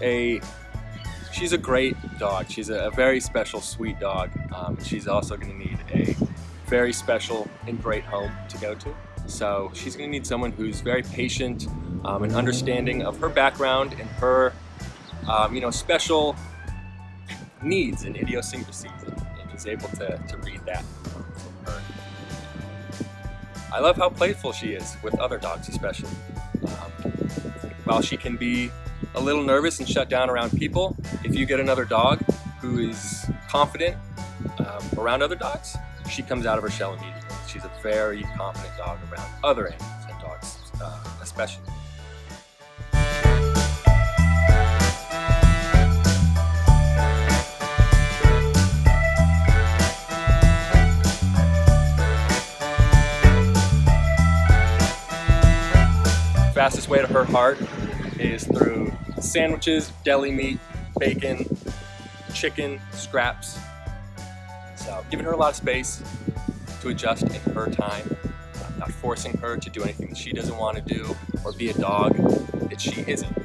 a she's a great dog. She's a, a very special, sweet dog. Um, she's also going to need a very special and great home to go to. So she's going to need someone who's very patient um, and understanding of her background and her, um, you know, special needs and idiosyncrasies, and, and is able to, to read that from her. I love how playful she is with other dogs, especially. Um, while she can be a little nervous and shut down around people, if you get another dog who is confident um, around other dogs, she comes out of her shell immediately. She's a very confident dog around other animals and dogs uh, especially. Fastest way to her heart is through sandwiches, deli meat, bacon, chicken, scraps. So giving her a lot of space to adjust in her time, not forcing her to do anything that she doesn't want to do or be a dog that she isn't.